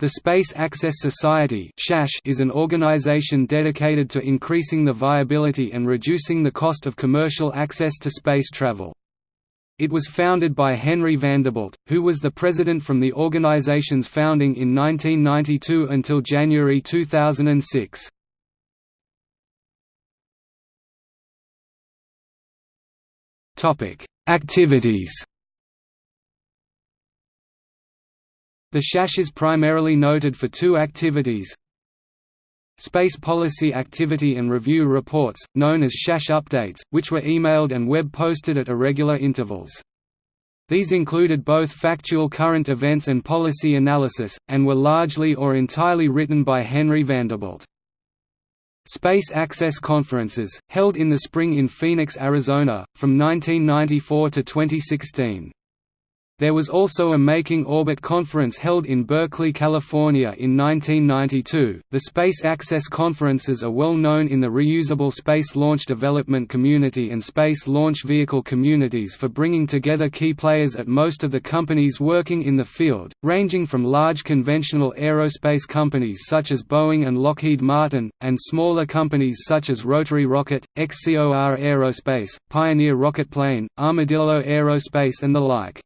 The Space Access Society is an organization dedicated to increasing the viability and reducing the cost of commercial access to space travel. It was founded by Henry Vanderbilt, who was the president from the organization's founding in 1992 until January 2006. Activities The SAS is primarily noted for two activities Space Policy Activity and Review Reports, known as SAS Updates, which were emailed and web-posted at irregular intervals. These included both factual current events and policy analysis, and were largely or entirely written by Henry Vanderbilt. Space Access Conferences, held in the spring in Phoenix, Arizona, from 1994 to 2016. There was also a Making Orbit conference held in Berkeley, California in 1992. The Space Access Conferences are well known in the reusable space launch development community and space launch vehicle communities for bringing together key players at most of the companies working in the field, ranging from large conventional aerospace companies such as Boeing and Lockheed Martin, and smaller companies such as Rotary Rocket, XCOR Aerospace, Pioneer Rocketplane, Armadillo Aerospace and the like.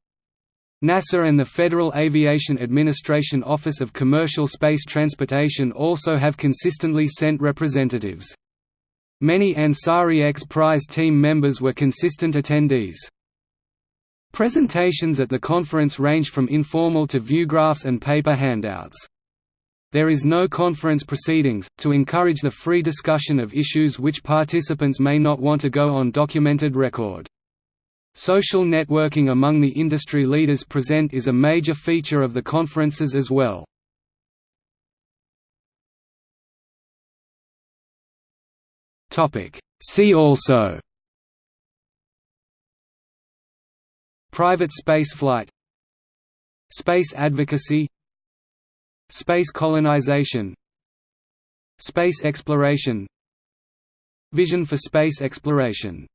NASA and the Federal Aviation Administration Office of Commercial Space Transportation also have consistently sent representatives. Many Ansari X Prize team members were consistent attendees. Presentations at the conference range from informal to viewgraphs and paper handouts. There is no conference proceedings, to encourage the free discussion of issues which participants may not want to go on documented record. Social networking among the industry leaders present is a major feature of the conferences as well. See also Private spaceflight Space advocacy Space colonization Space exploration Vision for space exploration